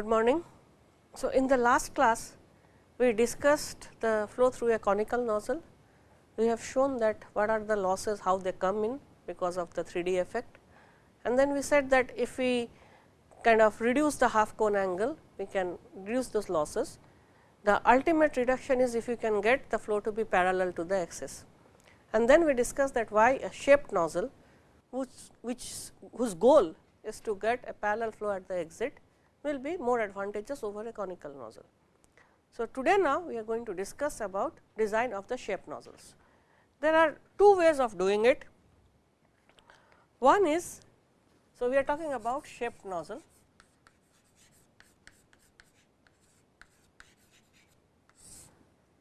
Good morning. So, in the last class we discussed the flow through a conical nozzle. We have shown that what are the losses, how they come in because of the 3D effect and then we said that if we kind of reduce the half cone angle, we can reduce those losses. The ultimate reduction is if you can get the flow to be parallel to the axis. And then we discussed that why a shaped nozzle, which, which whose goal is to get a parallel flow at the exit will be more advantageous over a conical nozzle. So, today now we are going to discuss about design of the shaped nozzles. There are two ways of doing it. One is, so we are talking about shaped nozzle.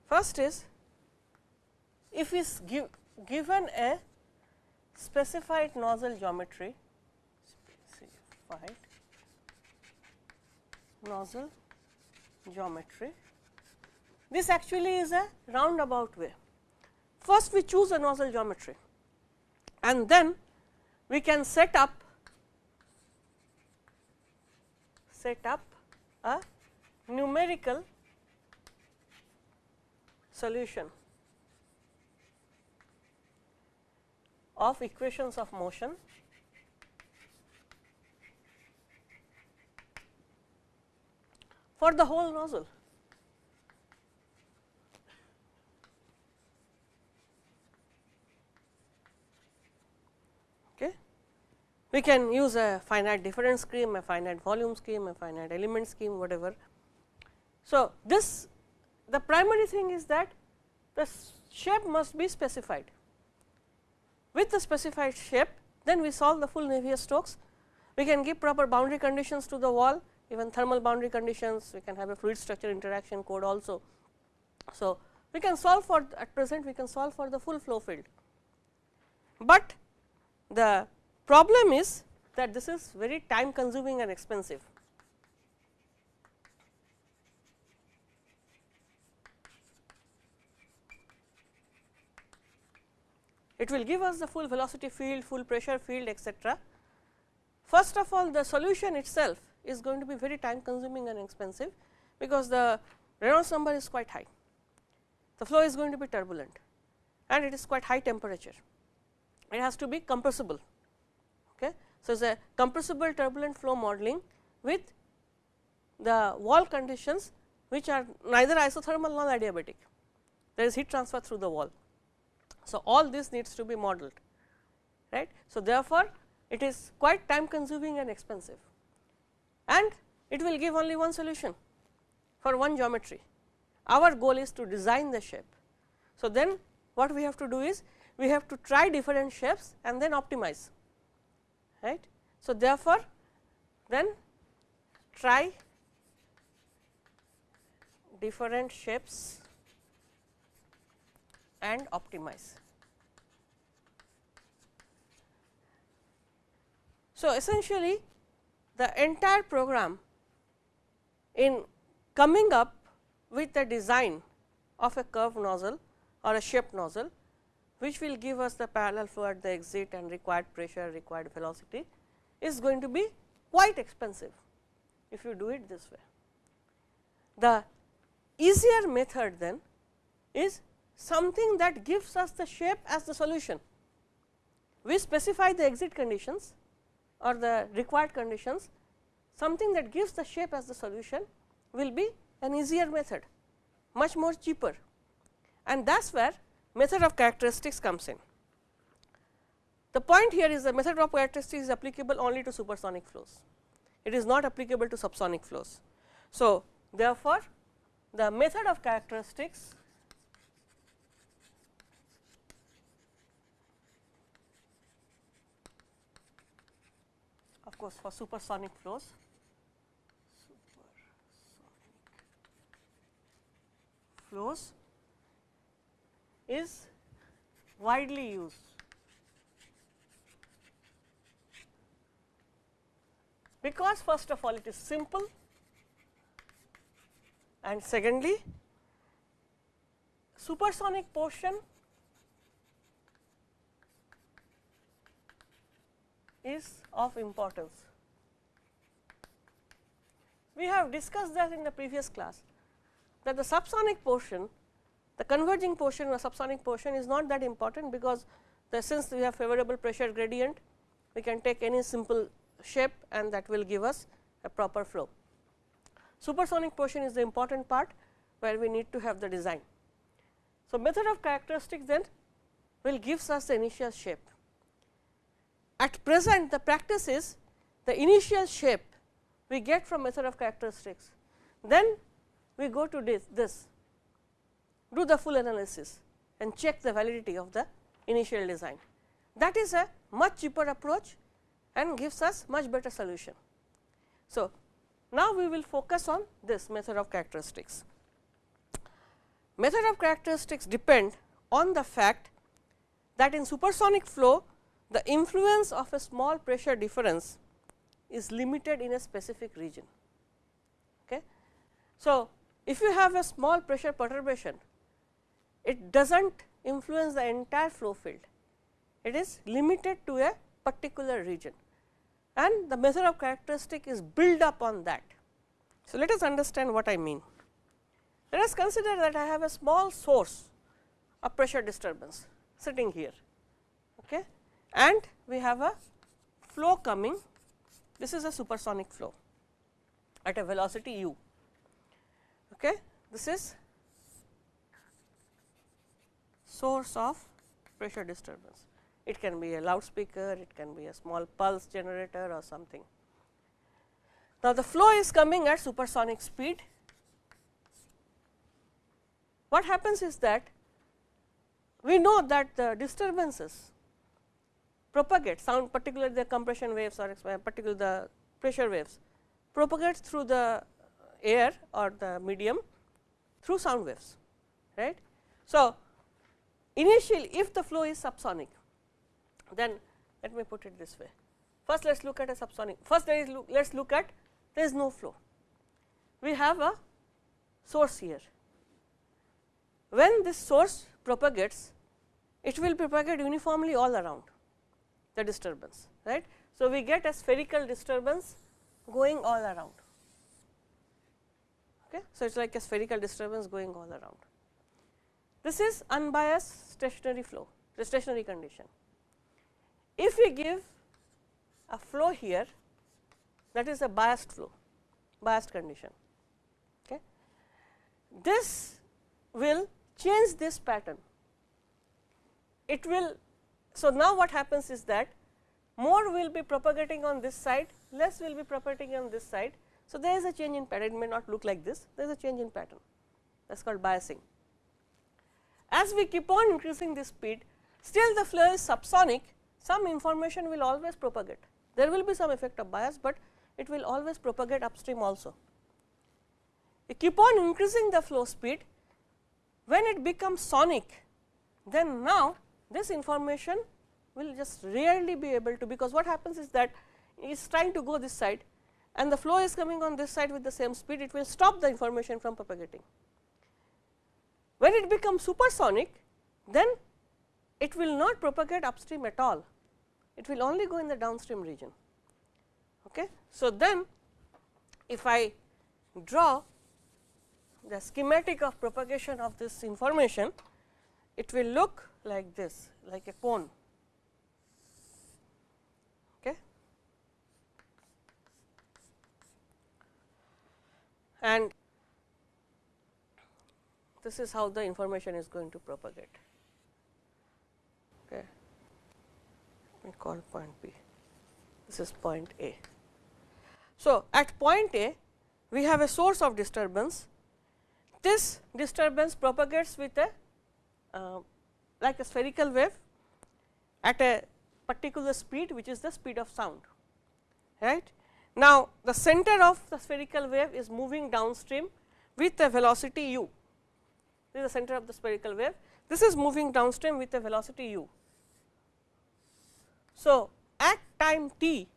First is, if is give, given a specified nozzle geometry, specified nozzle geometry. This actually is a roundabout way. First we choose a nozzle geometry and then we can set up set up a numerical solution of equations of motion for the whole nozzle. Okay. We can use a finite difference scheme, a finite volume scheme, a finite element scheme whatever. So, this the primary thing is that the shape must be specified. With the specified shape then we solve the full Navier-Stokes. We can give proper boundary conditions to the wall even thermal boundary conditions, we can have a fluid structure interaction code also. So, we can solve for at present we can solve for the full flow field, but the problem is that this is very time consuming and expensive. It will give us the full velocity field, full pressure field etcetera. First of all the solution itself is going to be very time consuming and expensive, because the Reynolds number is quite high. The flow is going to be turbulent and it is quite high temperature. It has to be compressible. Okay. So, it is a compressible turbulent flow modeling with the wall conditions which are neither isothermal nor adiabatic. There is heat transfer through the wall. So, all this needs to be modeled right. So, therefore, it is quite time consuming and expensive and it will give only one solution for one geometry. Our goal is to design the shape. So, then what we have to do is we have to try different shapes and then optimize right. So, therefore, then try different shapes and optimize. So, essentially the entire program in coming up with the design of a curved nozzle or a shaped nozzle, which will give us the parallel flow at the exit and required pressure, required velocity is going to be quite expensive if you do it this way. The easier method then is something that gives us the shape as the solution. We specify the exit conditions or the required conditions, something that gives the shape as the solution will be an easier method, much more cheaper and that is where method of characteristics comes in. The point here is the method of characteristics is applicable only to supersonic flows, it is not applicable to subsonic flows. So, therefore, the method of characteristics course, for supersonic flows. Supersonic flows is widely used. Because first of all it is simple and secondly supersonic portion is of importance we have discussed that in the previous class that the subsonic portion the converging portion or subsonic portion is not that important because the since we have favorable pressure gradient we can take any simple shape and that will give us a proper flow. Supersonic portion is the important part where we need to have the design. So, method of characteristics then will gives us the initial shape. At present the practice is the initial shape we get from method of characteristics, then we go to this, this do the full analysis and check the validity of the initial design. That is a much cheaper approach and gives us much better solution. So, now we will focus on this method of characteristics. Method of characteristics depend on the fact that in supersonic flow the influence of a small pressure difference is limited in a specific region. Okay. So, if you have a small pressure perturbation, it does not influence the entire flow field, it is limited to a particular region and the method of characteristic is built up on that. So, let us understand what I mean. Let us consider that I have a small source of pressure disturbance sitting here and we have a flow coming this is a supersonic flow at a velocity u. Okay. This is source of pressure disturbance. It can be a loudspeaker, it can be a small pulse generator or something. Now, the flow is coming at supersonic speed. What happens is that we know that the disturbances propagate sound particularly the compression waves or uh, particularly the pressure waves propagates through the air or the medium through sound waves right. So, initially if the flow is subsonic then let me put it this way. First let us look at a subsonic first there is look, let us look at there is no flow. We have a source here. When this source propagates it will propagate uniformly all around the disturbance right. So, we get a spherical disturbance going all around. Okay. So, it is like a spherical disturbance going all around. This is unbiased stationary flow, the stationary condition. If we give a flow here that is a biased flow, biased condition. Okay. This will change this pattern. It will so, now what happens is that more will be propagating on this side, less will be propagating on this side. So, there is a change in pattern, it may not look like this, there is a change in pattern that is called biasing. As we keep on increasing the speed, still the flow is subsonic, some information will always propagate. There will be some effect of bias, but it will always propagate upstream also. We keep on increasing the flow speed, when it becomes sonic, then now this information will just rarely be able to because what happens is that it is trying to go this side and the flow is coming on this side with the same speed it will stop the information from propagating. When it becomes supersonic then it will not propagate upstream at all it will only go in the downstream region. Okay. So, then if I draw the schematic of propagation of this information it will look like this like a cone. Okay. And this is how the information is going to propagate. Okay. Let me call point B. This is point A. So, at point A we have a source of disturbance. This disturbance propagates with a uh, like a spherical wave at a particular speed which is the speed of sound right. Now, the center of the spherical wave is moving downstream with a velocity u this is the center of the spherical wave this is moving downstream with a velocity u. So, at time t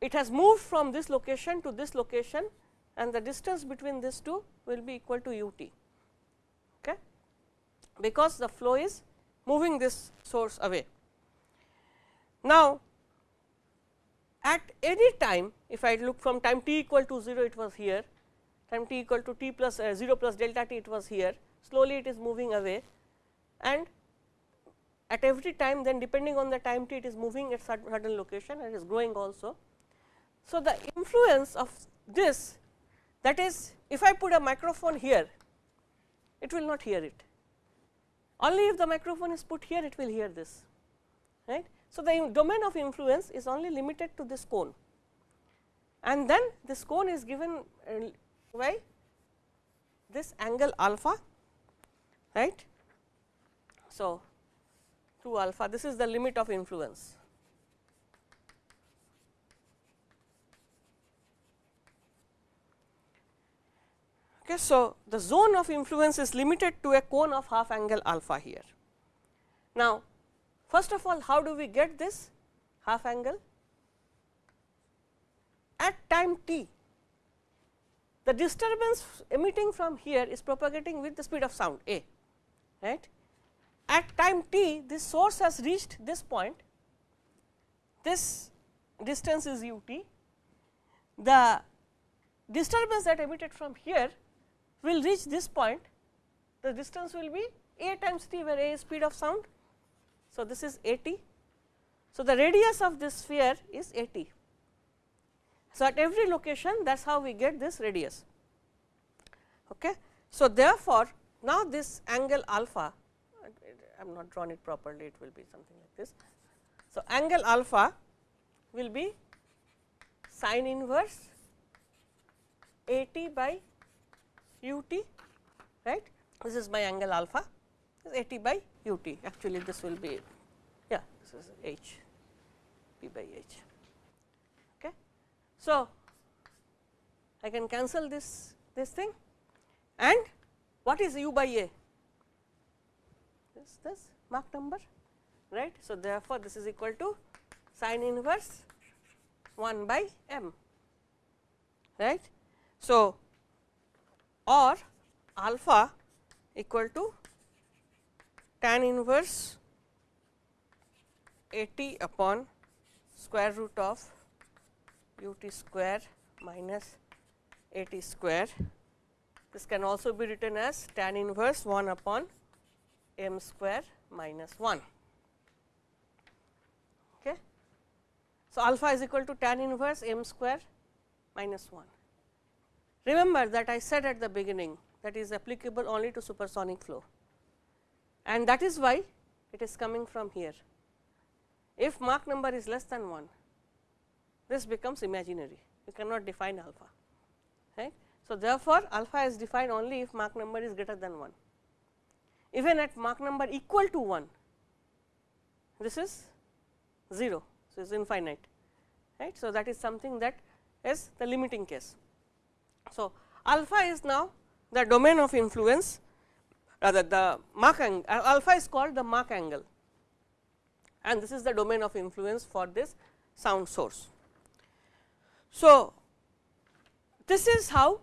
it has moved from this location to this location and the distance between these two will be equal to u t because the flow is moving this source away. Now, at any time if I look from time t equal to 0 it was here, time t equal to t plus uh, 0 plus delta t it was here, slowly it is moving away and at every time then depending on the time t it is moving at certain location and is growing also. So, the influence of this that is if I put a microphone here it will not hear it only if the microphone is put here it will hear this right. So, the domain of influence is only limited to this cone and then this cone is given uh, by this angle alpha right. So, 2 alpha this is the limit of influence. Okay, so, the zone of influence is limited to a cone of half angle alpha here. Now, first of all how do we get this half angle? At time t, the disturbance emitting from here is propagating with the speed of sound a, right. At time t, this source has reached this point, this distance is u t, the disturbance that emitted from here will reach this point, the distance will be a times t where a is speed of sound. So, this is a t. So, the radius of this sphere is a t. So, at every location that is how we get this radius. Okay. So, therefore, now this angle alpha I am not drawn it properly it will be something like this. So, angle alpha will be sine inverse a t by u t right? This is my angle alpha. Is a t by u t. Actually this will be yeah this is h p by h. Okay? So i can cancel this this thing. And what is u by a? This this Mach number right? So therefore this is equal to sine inverse 1 by m right? So or alpha equal to tan inverse a t upon square root of u t square minus a t square. This can also be written as tan inverse 1 upon m square minus 1. Okay. So, alpha is equal to tan inverse m square minus 1. Remember that I said at the beginning that is applicable only to supersonic flow and that is why it is coming from here. If Mach number is less than 1, this becomes imaginary, you cannot define alpha. Right? So, therefore, alpha is defined only if Mach number is greater than 1. Even at Mach number equal to 1, this is 0, so it is infinite. Right? So, that is something that is the limiting case. So, alpha is now the domain of influence rather the Mach angle alpha is called the Mach angle and this is the domain of influence for this sound source. So, this is how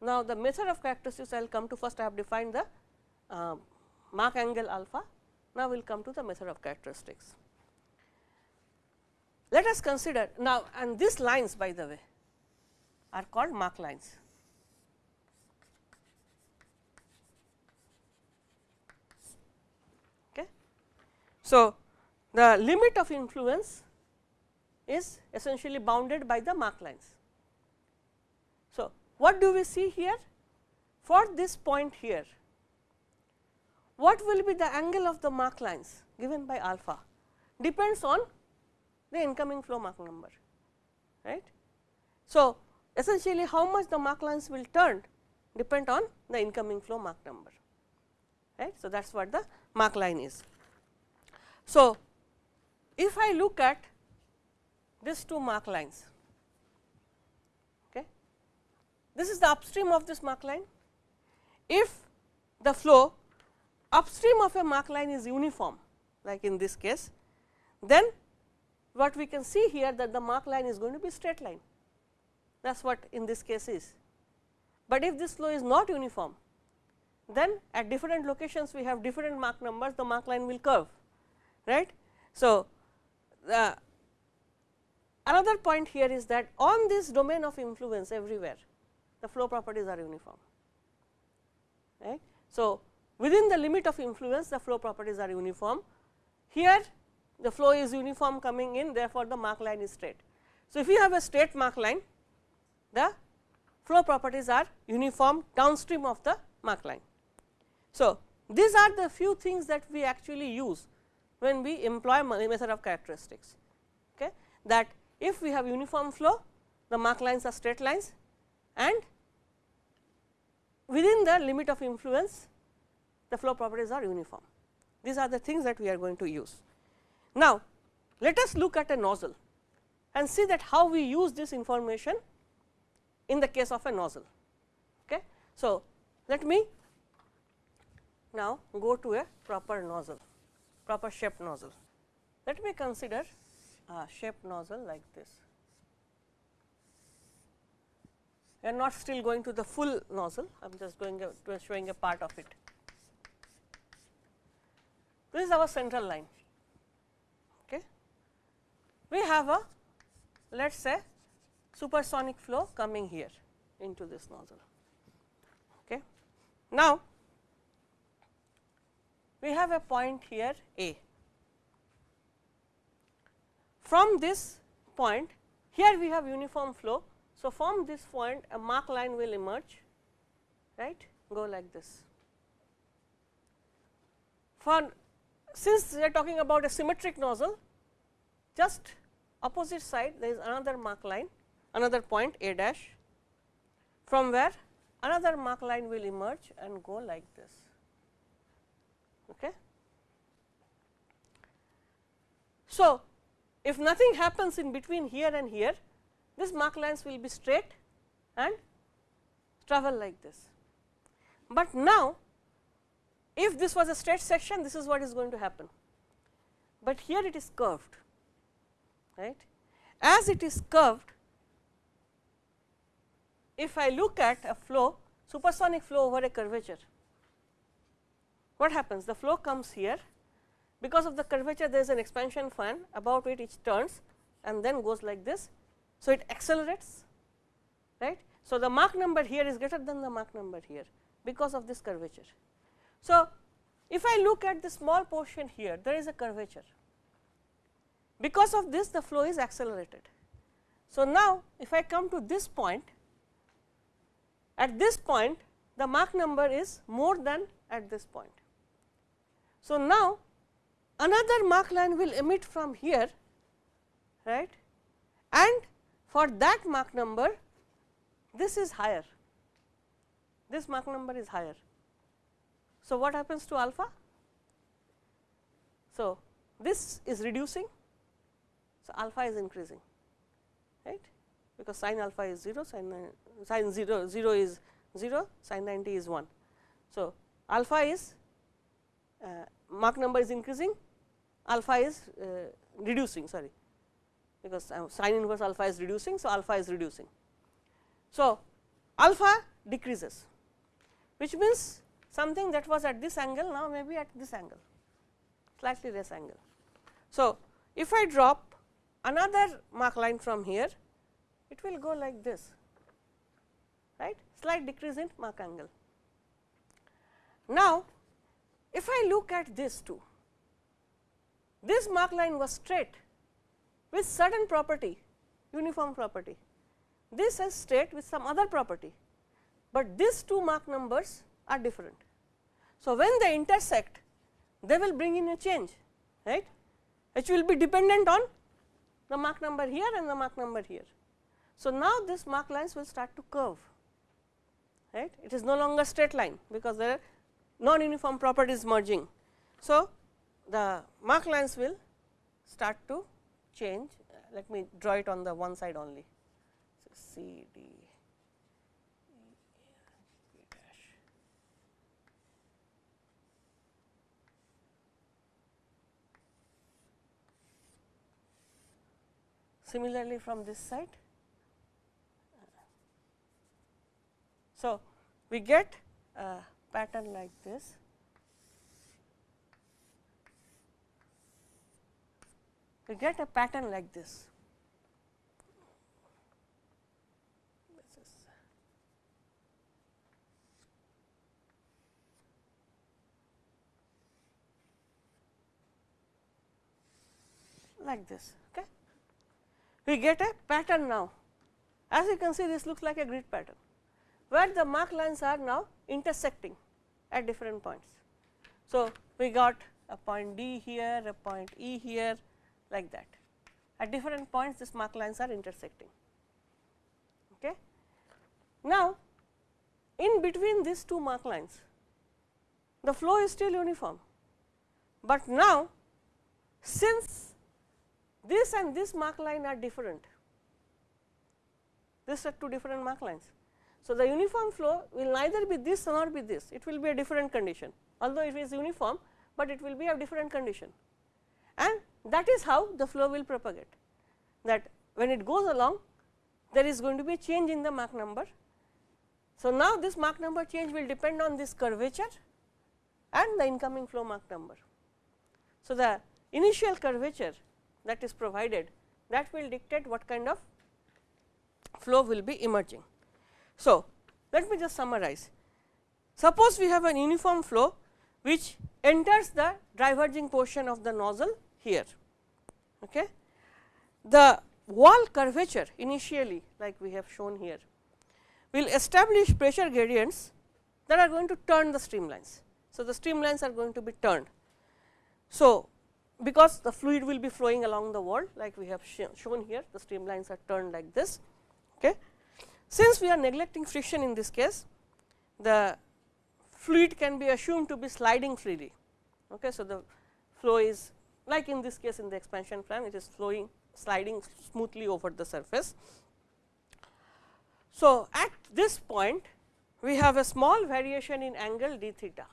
now the method of characteristics I will come to first I have defined the uh, Mach angle alpha now we will come to the method of characteristics. Let us consider now and these lines by the way are called Mach lines. Okay. So, the limit of influence is essentially bounded by the Mach lines. So, what do we see here? For this point here, what will be the angle of the Mach lines given by alpha depends on the incoming flow Mach number, right. So, essentially how much the Mach lines will turn depend on the incoming flow Mach number right. So, that is what the Mach line is. So, if I look at these two Mach lines okay, this is the upstream of this Mach line if the flow upstream of a Mach line is uniform like in this case then what we can see here that the Mach line is going to be straight line that is what in this case is. But if this flow is not uniform, then at different locations we have different Mach numbers, the Mach line will curve, right. So, the another point here is that on this domain of influence everywhere the flow properties are uniform. Right. So, within the limit of influence the flow properties are uniform. Here the flow is uniform coming in therefore, the Mach line is straight. So, if you have a straight Mach line the flow properties are uniform downstream of the Mach line. So, these are the few things that we actually use when we employ method of characteristics okay, that if we have uniform flow the Mach lines are straight lines and within the limit of influence the flow properties are uniform. These are the things that we are going to use. Now, let us look at a nozzle and see that how we use this information in the case of a nozzle. Okay. So, let me now go to a proper nozzle, proper shaped nozzle. Let me consider a shaped nozzle like this. We are not still going to the full nozzle, I am just going to showing a part of it. This is our central line. Okay. We have a let us say supersonic flow coming here into this nozzle. Okay. Now, we have a point here A. From this point here we have uniform flow. So, from this point a Mach line will emerge right go like this. For since we are talking about a symmetric nozzle just opposite side there is another Mach line another point A dash from where another Mach line will emerge and go like this. Okay. So, if nothing happens in between here and here this Mach lines will be straight and travel like this. But now, if this was a straight section this is what is going to happen, but here it is curved right. As it is curved, if I look at a flow supersonic flow over a curvature, what happens? The flow comes here because of the curvature there is an expansion fan about it it turns and then goes like this. So, it accelerates right. So, the Mach number here is greater than the Mach number here because of this curvature. So, if I look at the small portion here there is a curvature because of this the flow is accelerated. So, now if I come to this point, at this point the Mach number is more than at this point. So, now another Mach line will emit from here right and for that Mach number this is higher, this Mach number is higher. So, what happens to alpha? So, this is reducing so, alpha is increasing right because sin alpha is 0 sin, sin 0 0 is 0 sin 90 is 1. So, alpha is uh, Mach number is increasing alpha is uh, reducing sorry because uh, sin inverse alpha is reducing. So, alpha is reducing. So, alpha decreases which means something that was at this angle now maybe at this angle slightly less angle. So, if I drop another Mach line from here, it will go like this, right, slight decrease in Mach angle. Now, if I look at this too, this Mach line was straight with certain property, uniform property. This is straight with some other property, but these two Mach numbers are different. So, when they intersect, they will bring in a change, right, which will be dependent on the Mach number here and the Mach number here. So, now this Mach lines will start to curve right it is no longer straight line because the non uniform properties merging. So, the Mach lines will start to change let me draw it on the one side only. So, C D Similarly, from this side. So, we get a pattern like this. We get a pattern like this. like this. Okay. We get a pattern now. As you can see this looks like a grid pattern, where the Mach lines are now intersecting at different points. So, we got a point D here, a point E here like that. At different points these Mach lines are intersecting. Okay. Now, in between these two Mach lines the flow is still uniform, but now since this and this Mach line are different, these are two different Mach lines. So, the uniform flow will neither be this nor be this, it will be a different condition, although it is uniform, but it will be a different condition and that is how the flow will propagate that when it goes along there is going to be a change in the Mach number. So, now this Mach number change will depend on this curvature and the incoming flow Mach number. So, the initial curvature that is provided that will dictate what kind of flow will be emerging. So, let me just summarize. Suppose we have an uniform flow which enters the diverging portion of the nozzle here. Okay. The wall curvature initially like we have shown here will establish pressure gradients that are going to turn the streamlines. So, the streamlines are going to be turned. So, because the fluid will be flowing along the wall like we have sh shown here the streamlines are turned like this. Okay. Since we are neglecting friction in this case the fluid can be assumed to be sliding freely. Okay. So, the flow is like in this case in the expansion fan it is flowing sliding smoothly over the surface. So, at this point we have a small variation in angle d theta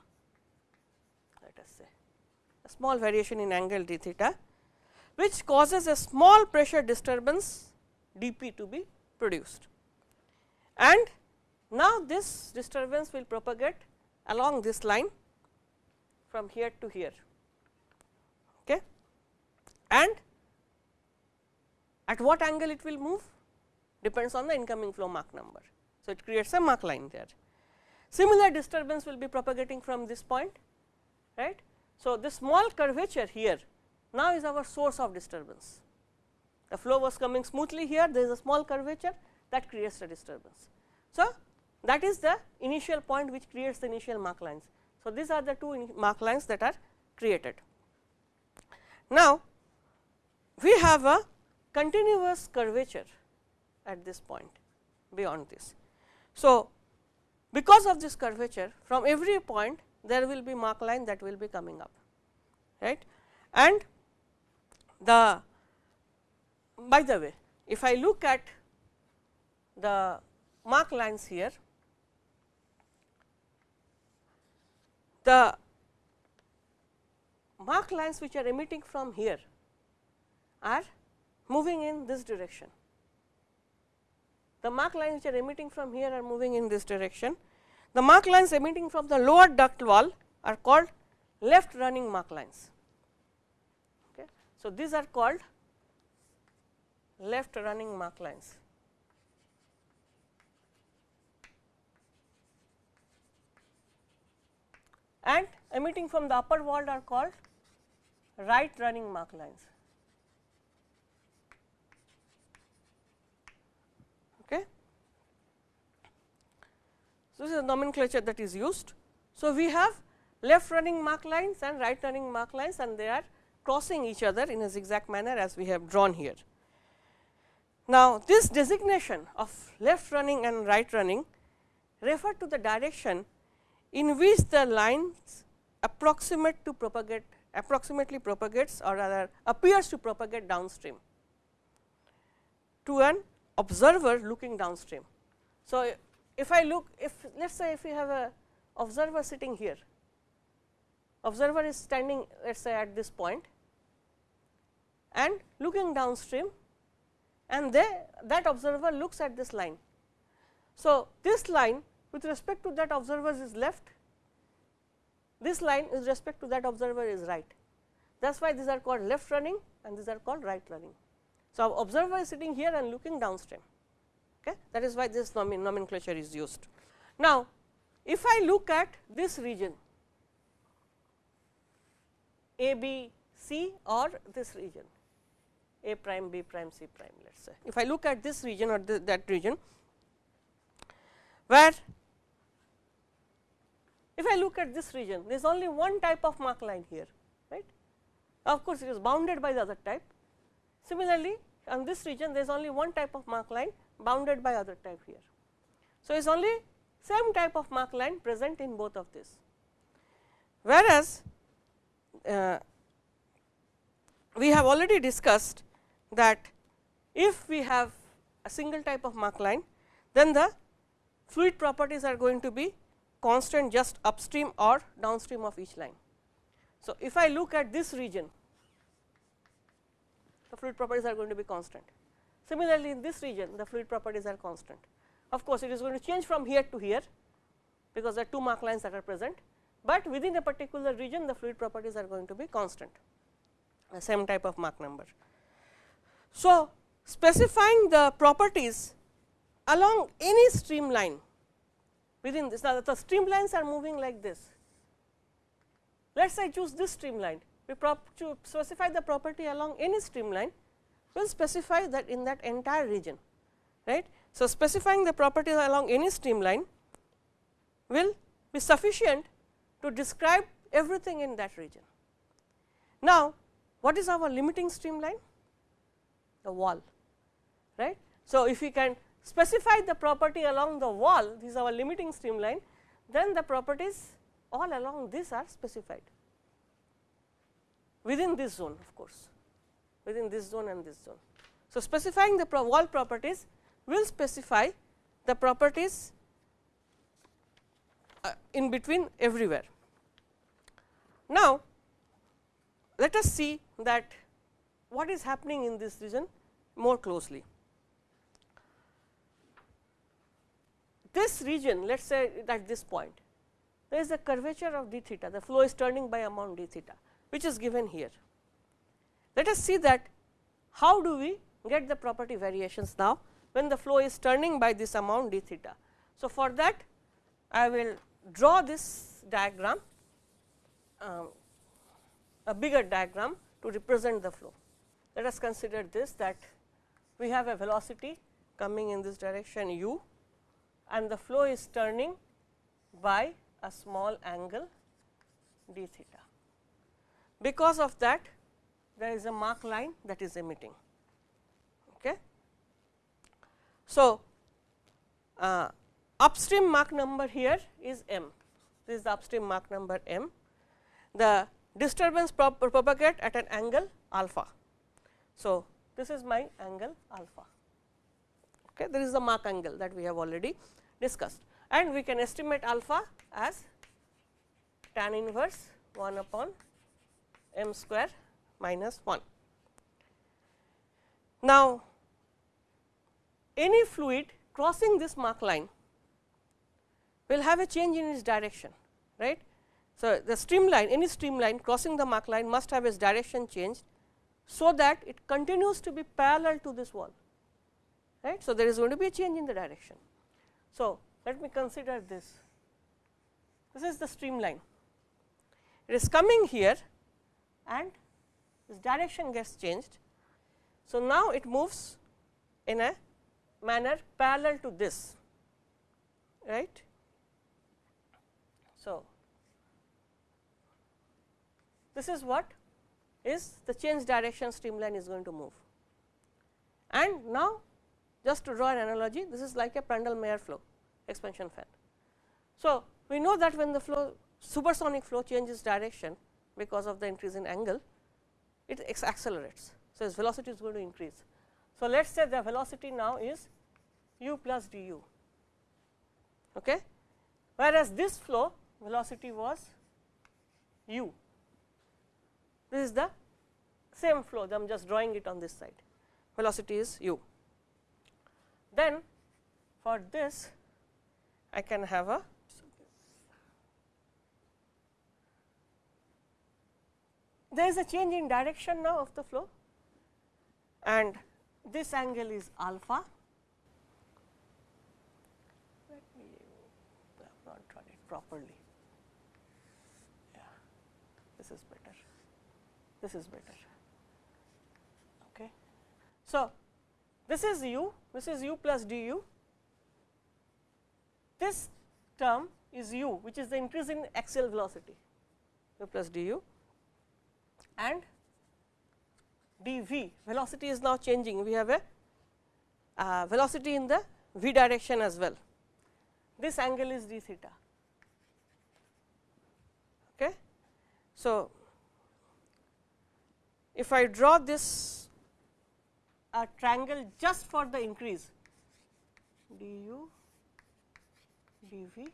let us say a small variation in angle d theta which causes a small pressure disturbance d p to be produced. And now, this disturbance will propagate along this line from here to here okay. and at what angle it will move depends on the incoming flow Mach number. So, it creates a Mach line there. Similar disturbance will be propagating from this point right. So, this small curvature here now is our source of disturbance. The flow was coming smoothly here there is a small curvature that creates a disturbance. So, that is the initial point which creates the initial Mach lines. So, these are the two Mach lines that are created. Now, we have a continuous curvature at this point beyond this. So, because of this curvature from every point there will be Mach line that will be coming up right and the by the way if I look at the Mach lines here the Mach lines which are emitting from here are moving in this direction. The Mach lines which are emitting from here are moving in this direction. The Mach lines emitting from the lower duct wall are called left running Mach lines. Okay. So, these are called left running Mach lines. And emitting from the upper wall are called right running Mach lines. Okay. So, this is a nomenclature that is used. So, we have left running Mach lines and right running Mach lines and they are crossing each other in a zigzag manner as we have drawn here. Now, this designation of left running and right running refer to the direction in which the lines approximate to propagate approximately propagates or rather appears to propagate downstream to an observer looking downstream. So, if I look if let us say if we have a observer sitting here, observer is standing let us say at this point and looking downstream and they that observer looks at this line. So, this line with respect to that observer is left, this line with respect to that observer is right. That is why these are called left running and these are called right running. So, observer is sitting here and looking downstream Okay. That is why this nomenclature is used. Now, if I look at this region A B C or this region A prime B prime C prime let us say. If I look at this region or that region where if I look at this region there is only one type of Mach line here right. Of course, it is bounded by the other type. Similarly, on this region there is only one type of Mach line bounded by other type here. So, it is only same type of Mach line present in both of this. Whereas, uh, we have already discussed that if we have a single type of Mach line, then the fluid properties are going to be constant just upstream or downstream of each line. So, if I look at this region, the fluid properties are going to be constant. Similarly, in this region the fluid properties are constant. Of course, it is going to change from here to here because there are two Mach lines that are present, but within a particular region the fluid properties are going to be constant the same type of Mach number. So, specifying the properties along any streamline within this. Now, the streamlines are moving like this. Let us say choose this streamline, we to specify the property along any streamline, we will specify that in that entire region. right. So, specifying the properties along any streamline will be sufficient to describe everything in that region. Now, what is our limiting streamline? The wall, right. So, if we can specify the property along the wall, this is our limiting streamline, then the properties all along this are specified within this zone of course, within this zone and this zone. So, specifying the pro wall properties will specify the properties uh, in between everywhere. Now, let us see that what is happening in this region more closely. This region let us say at this point there is a curvature of d theta the flow is turning by amount d theta which is given here. Let us see that how do we get the property variations now when the flow is turning by this amount d theta. So, for that I will draw this diagram um, a bigger diagram to represent the flow. Let us consider this that we have a velocity coming in this direction u and the flow is turning by a small angle d theta. Because of that there is a Mach line that is emitting. Okay. So, uh, upstream Mach number here is m, this is the upstream Mach number m. The disturbance prop propagate at an angle alpha. So, this is my angle alpha. Okay. There is the Mach angle that we have already discussed and we can estimate alpha as tan inverse 1 upon m square minus 1. Now, any fluid crossing this Mach line will have a change in its direction right. So, the streamline any streamline crossing the Mach line must have its direction changed, so that it continues to be parallel to this wall right. So, there is going to be a change in the direction. So, let me consider this this is the streamline it is coming here and this direction gets changed. So, now it moves in a manner parallel to this right. So, this is what is the change direction streamline is going to move. And now, just to draw an analogy this is like a Prandtl-Meyer flow expansion fan. So, we know that when the flow supersonic flow changes direction because of the increase in angle, it accelerates. So, its velocity is going to increase. So, let us say the velocity now is u plus du, okay? whereas this flow velocity was u. This is the same flow, I am just drawing it on this side, velocity is u. Then for this I can have a there is a change in direction now of the flow and this angle is alpha. Let me I have not drawn it properly. Yeah, this is better. This is better. Okay. So, this is u this is u plus du. This term is u, which is the increase in axial velocity, u plus du, and dv velocity is now changing. We have a uh, velocity in the v direction as well. This angle is d theta. Okay. So, if I draw this a triangle just for the increase. du dv.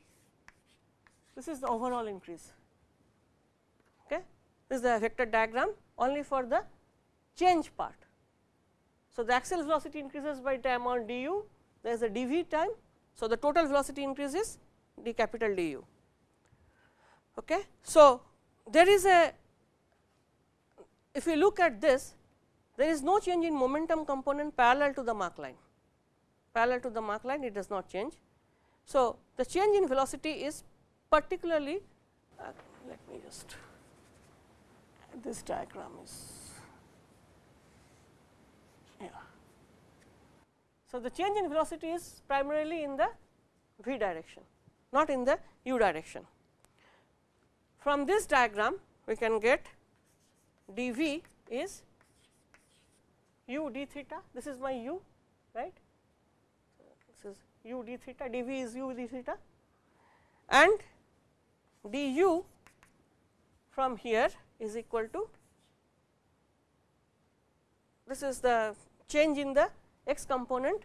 This is the overall increase. Okay? This is the vector diagram only for the change part. So the axial velocity increases by time on du. There is a dv time. So the total velocity increases d capital du. Okay? So there is a if you look at this there is no change in momentum component parallel to the Mach line, parallel to the Mach line it does not change. So, the change in velocity is particularly uh, let me just this diagram is yeah. So, the change in velocity is primarily in the v direction not in the u direction. From this diagram we can get dv is u d theta this is my u right? This is u d theta dv is u d theta. And du from here is equal to this is the change in the x component.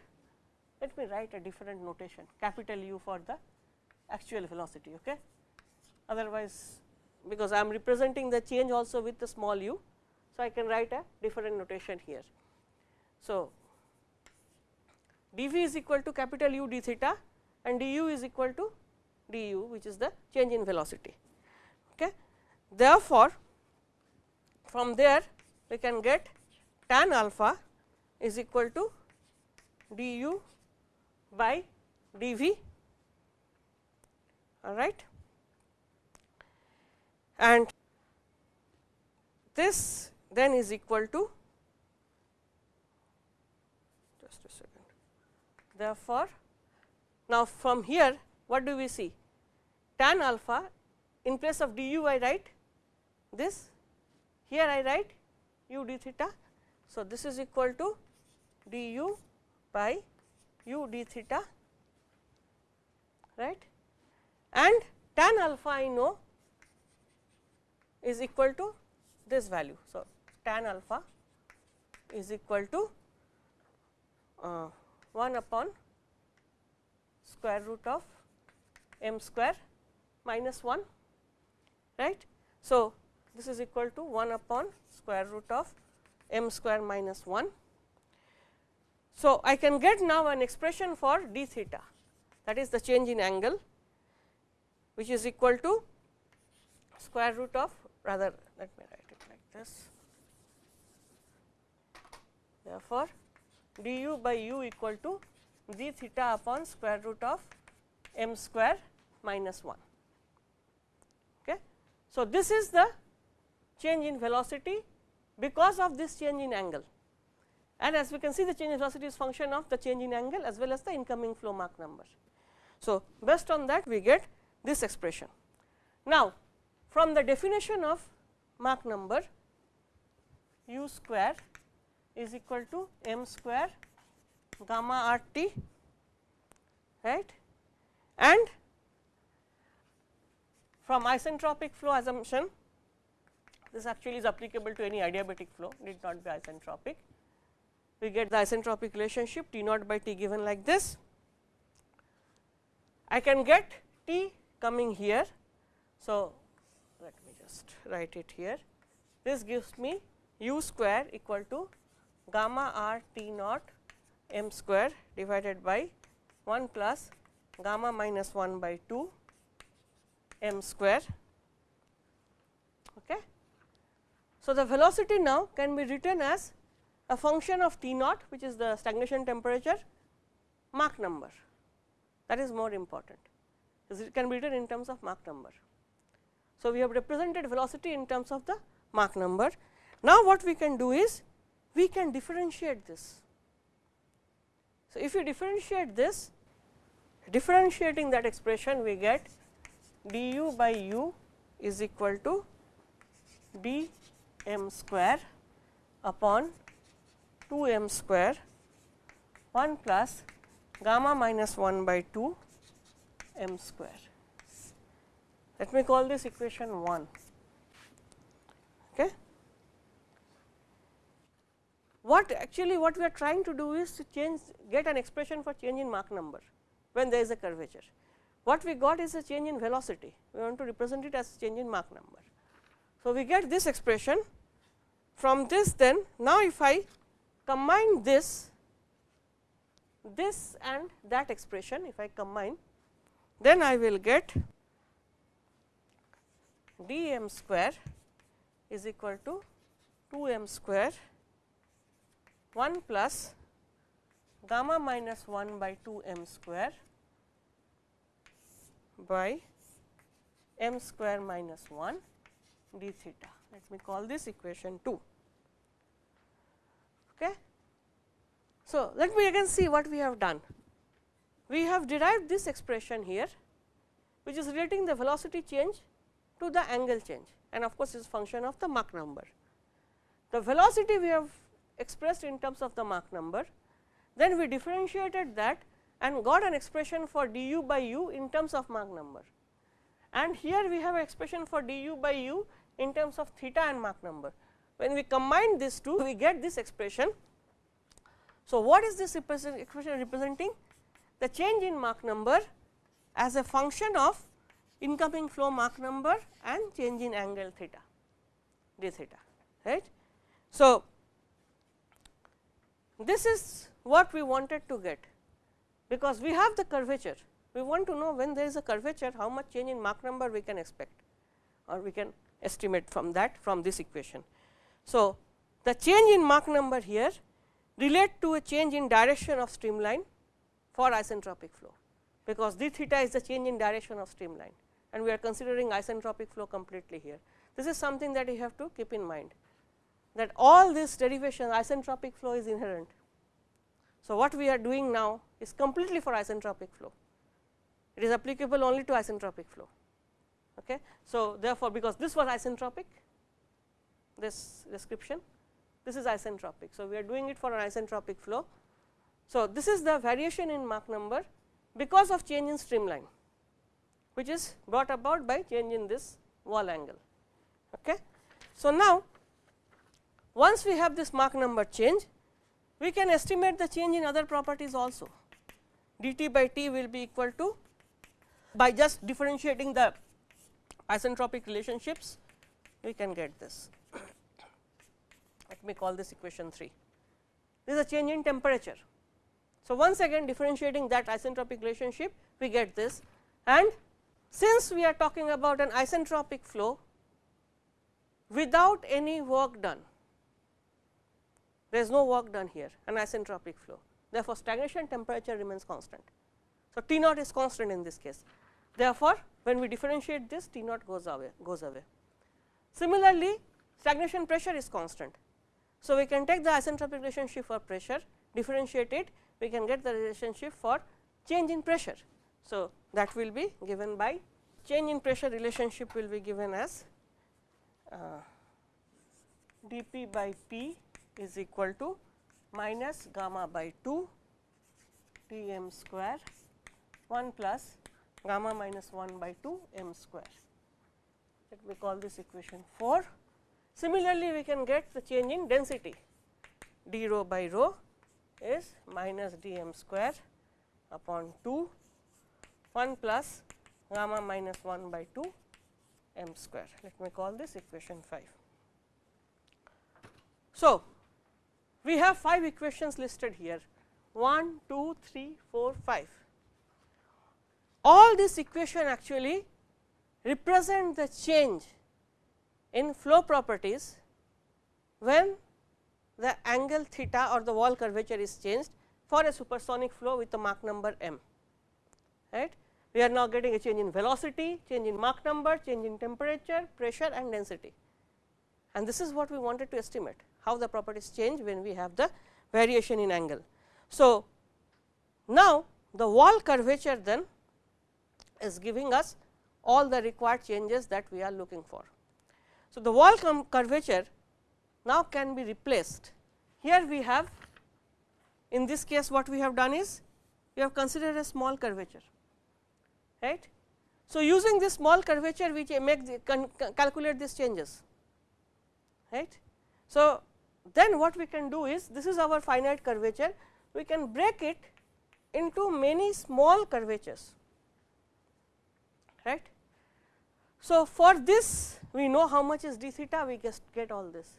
Let me write a different notation capital U for the actual velocity okay? Otherwise because I am representing the change also with the small u so I can write a different notation here so, dv is equal to capital U d theta and du is equal to du which is the change in velocity. Okay. Therefore, from there we can get tan alpha is equal to du by dv all right and this then is equal to Therefore, now from here what do we see tan alpha in place of du I write this here I write u d theta. So, this is equal to du by u d theta right and tan alpha I know is equal to this value. So, tan alpha is equal to uh, 1 upon square root of m square minus 1 right. So, this is equal to 1 upon square root of m square minus 1. So, I can get now an expression for d theta that is the change in angle which is equal to square root of rather let me write it like this. Therefore, du by u equal to d theta upon square root of m square minus 1. Okay. So, this is the change in velocity because of this change in angle and as we can see the change in velocity is function of the change in angle as well as the incoming flow Mach number. So, based on that we get this expression. Now, from the definition of Mach number u square is equal to m square gamma r t right and from isentropic flow assumption this actually is applicable to any adiabatic flow need not be isentropic. We get the isentropic relationship T naught by T given like this. I can get T coming here. So, let me just write it here. This gives me u square equal to gamma r t naught m square divided by 1 plus gamma minus 1 by 2 m square. Okay. So, the velocity now can be written as a function of T naught which is the stagnation temperature Mach number that is more important it can be written in terms of Mach number. So, we have represented velocity in terms of the Mach number. Now, what we can do is we can differentiate this. So, if you differentiate this differentiating that expression we get du by u is equal to d m square upon 2 m square 1 plus gamma minus 1 by 2 m square. Let me call this equation 1. Okay. What actually what we are trying to do is to change get an expression for change in Mach number when there is a curvature. What we got is a change in velocity, we want to represent it as change in Mach number. So, we get this expression from this then now if I combine this this and that expression if I combine then I will get d m square is equal to 2 m square 1 plus gamma minus 1 by 2 m square by m square minus 1 d theta. Let me call this equation 2. Okay. So, let me again see what we have done. We have derived this expression here, which is relating the velocity change to the angle change and of course, is function of the Mach number. The velocity we have expressed in terms of the Mach number, then we differentiated that and got an expression for du by u in terms of Mach number. And here we have an expression for du by u in terms of theta and Mach number. When we combine these two, we get this expression. So, what is this expression representing? The change in Mach number as a function of incoming flow Mach number and change in angle theta d theta right. So, this is what we wanted to get because we have the curvature. We want to know when there is a curvature how much change in Mach number we can expect or we can estimate from that from this equation. So, the change in Mach number here relate to a change in direction of streamline for isentropic flow, because d theta is the change in direction of streamline and we are considering isentropic flow completely here. This is something that you have to keep in mind that all this derivation isentropic flow is inherent. So, what we are doing now is completely for isentropic flow. It is applicable only to isentropic flow. Okay. So, therefore, because this was isentropic, this description, this is isentropic. So, we are doing it for an isentropic flow. So, this is the variation in Mach number because of change in streamline, which is brought about by change in this wall angle. Okay. So, now once we have this Mach number change, we can estimate the change in other properties also. dt by t will be equal to by just differentiating the isentropic relationships, we can get this. Let me call this equation 3. This is a change in temperature. So, once again differentiating that isentropic relationship, we get this and since we are talking about an isentropic flow without any work done, there is no work done here an isentropic flow. Therefore, stagnation temperature remains constant. So, T naught is constant in this case. Therefore, when we differentiate this T naught goes away goes away. Similarly, stagnation pressure is constant. So, we can take the isentropic relationship for pressure differentiate it we can get the relationship for change in pressure. So, that will be given by change in pressure relationship will be given as uh, dP by P is equal to minus gamma by 2 T m square 1 plus gamma minus 1 by 2 m square. Let me call this equation 4. Similarly, we can get the change in density d rho by rho is minus d m square upon 2 1 plus gamma minus 1 by 2 m square. Let me call this equation 5. So, we have 5 equations listed here 1, 2, 3, 4, 5. All these equation actually represent the change in flow properties when the angle theta or the wall curvature is changed for a supersonic flow with a Mach number m. Right. we are now getting a change in velocity, change in Mach number, change in temperature, pressure and density. And this is what we wanted to estimate, how the properties change when we have the variation in angle. So, now the wall curvature then is giving us all the required changes that we are looking for. So, the wall curvature now can be replaced. Here we have in this case what we have done is we have considered a small curvature right. So, using this small curvature we make the calculate these changes right. So, then what we can do is this is our finite curvature we can break it into many small curvatures right. So, for this we know how much is d theta we just get all this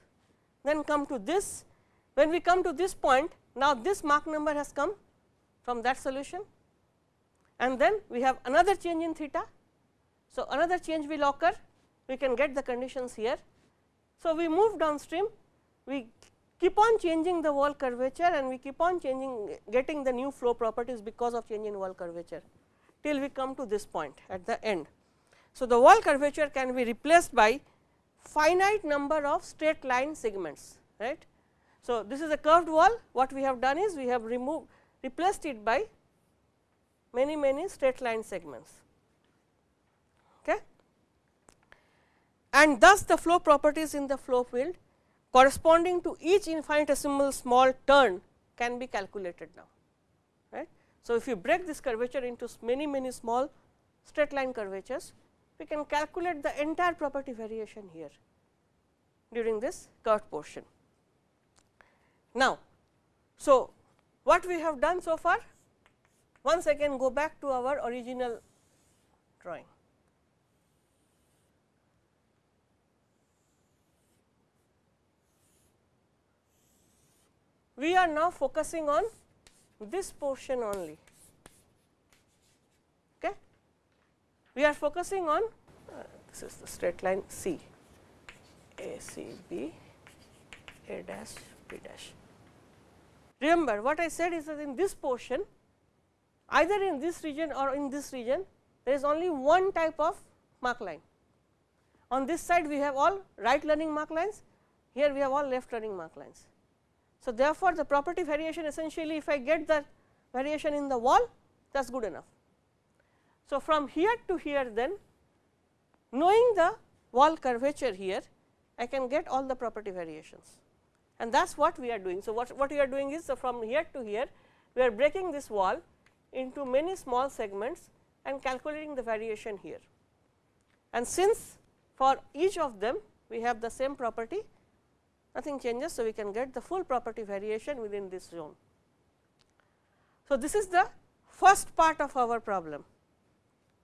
then come to this when we come to this point now this Mach number has come from that solution and then we have another change in theta. So, another change will occur we can get the conditions here. So, we move downstream we keep on changing the wall curvature and we keep on changing getting the new flow properties because of change in wall curvature till we come to this point at the end. So, the wall curvature can be replaced by finite number of straight line segments right. So, this is a curved wall what we have done is we have removed replaced it by many many straight line segments okay. and thus the flow properties in the flow field corresponding to each infinitesimal small turn can be calculated now right. So, if you break this curvature into many many small straight line curvatures we can calculate the entire property variation here during this curved portion. Now, so what we have done so far once again go back to our original drawing. We are now focusing on this portion only. Okay. We are focusing on uh, this is the straight line C, A C B, A dash, B dash. Remember what I said is that in this portion either in this region or in this region there is only one type of Mach line. On this side we have all right learning Mach lines, here we have all left learning Mach lines. So, therefore, the property variation essentially if I get the variation in the wall that is good enough. So, from here to here then knowing the wall curvature here I can get all the property variations and that is what we are doing. So, what, what we are doing is so from here to here we are breaking this wall into many small segments and calculating the variation here. And since for each of them we have the same property nothing changes. So, we can get the full property variation within this zone. So, this is the first part of our problem.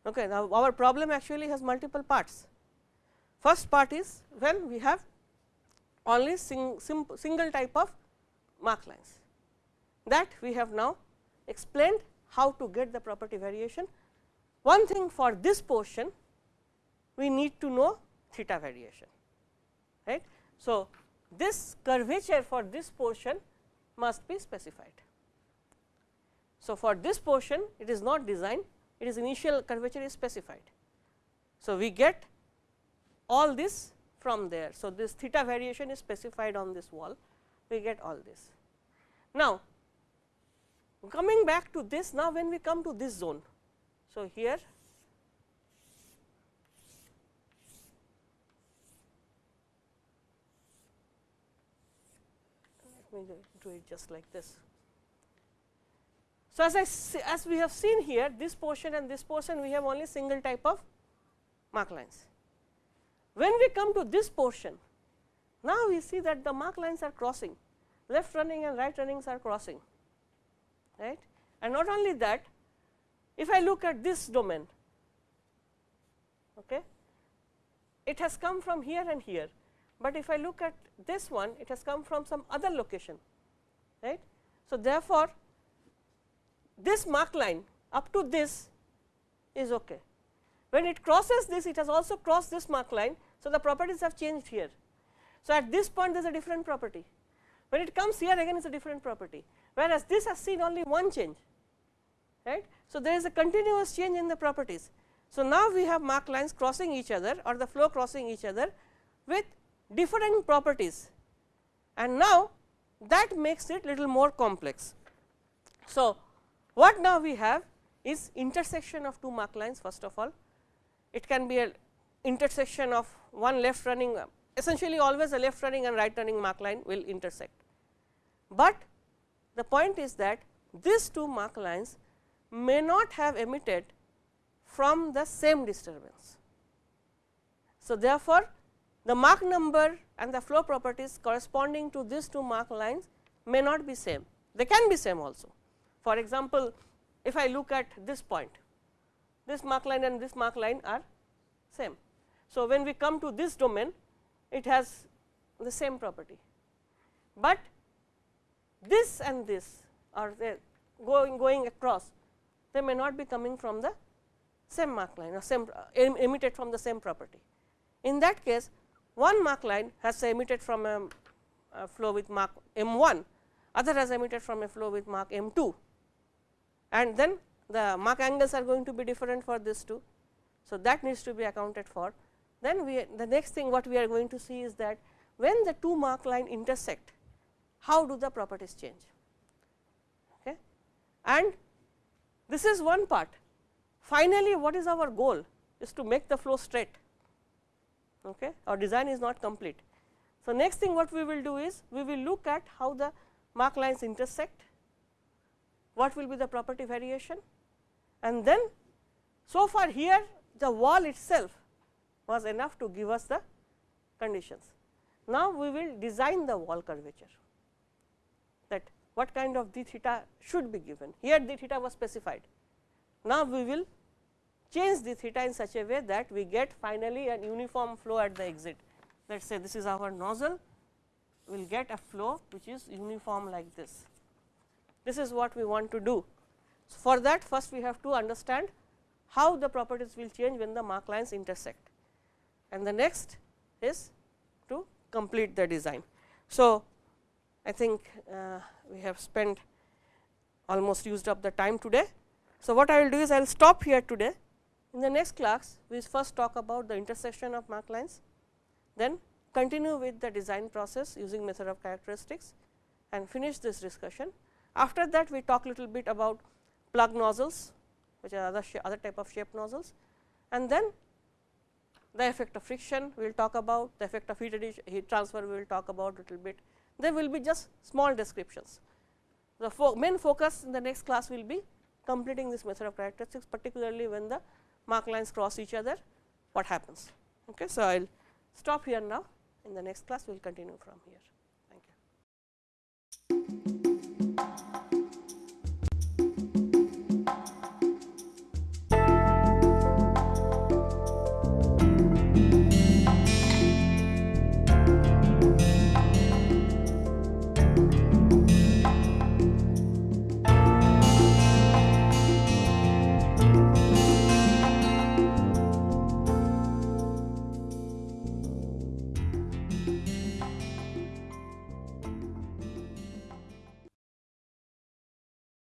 Okay. Now, our problem actually has multiple parts. First part is when we have only sing, single type of Mach lines that we have now explained how to get the property variation. One thing for this portion we need to know theta variation right. So, this curvature for this portion must be specified. So, for this portion it is not designed it is initial curvature is specified. So, we get all this from there. So, this theta variation is specified on this wall we get all this. Now, coming back to this now when we come to this zone. So, here let me do it just like this. So, as I see, as we have seen here this portion and this portion we have only single type of Mach lines. When we come to this portion now we see that the Mach lines are crossing left running and right runnings are crossing right and not only that if I look at this domain okay it has come from here and here but if I look at this one it has come from some other location right. So, therefore, this Mach line up to this is okay. When it crosses this it has also crossed this Mach line. So, the properties have changed here. So, at this point there is a different property when it comes here again it is a different property whereas this has seen only one change right. So, there is a continuous change in the properties. So, now we have Mach lines crossing each other or the flow crossing each other with different properties and now that makes it little more complex. So, what now we have is intersection of two Mach lines first of all. It can be a intersection of one left running essentially always a left running and right running Mach line will intersect. But the point is that these two Mach lines may not have emitted from the same disturbance. So, therefore, the Mach number and the flow properties corresponding to these two Mach lines may not be same, they can be same also. For example, if I look at this point, this Mach line and this Mach line are same. So, when we come to this domain, it has the same property, but this and this are going, going across, they may not be coming from the same Mach line or same emitted from the same property. In that case, one Mach line has emitted from a, a flow with Mach m 1, other has emitted from a flow with Mach m 2 and then the Mach angles are going to be different for this two. So, that needs to be accounted for. Then we the next thing what we are going to see is that when the two Mach line intersect, how do the properties change? Okay. And this is one part. Finally, what is our goal is to make the flow straight. Okay. Our design is not complete. So, next thing what we will do is we will look at how the Mach lines intersect, what will be the property variation and then so far here the wall itself was enough to give us the conditions. Now, we will design the wall curvature that what kind of d theta should be given. Here d theta was specified. Now, we will change the theta in such a way that we get finally an uniform flow at the exit. Let us say this is our nozzle, we will get a flow which is uniform like this. This is what we want to do. So, for that first we have to understand how the properties will change when the Mach lines intersect and the next is to complete the design. So, I think uh, we have spent almost used up the time today. So, what I will do is I will stop here today. In the next class, we first talk about the intersection of Mach lines, then continue with the design process using method of characteristics and finish this discussion. After that, we talk little bit about plug nozzles, which are other, other type of shape nozzles and then the effect of friction we will talk about, the effect of heat, heat transfer we will talk about little bit. There will be just small descriptions. The fo main focus in the next class will be completing this method of characteristics particularly when the Mach lines cross each other what happens. Okay. So, I will stop here now in the next class we will continue from here.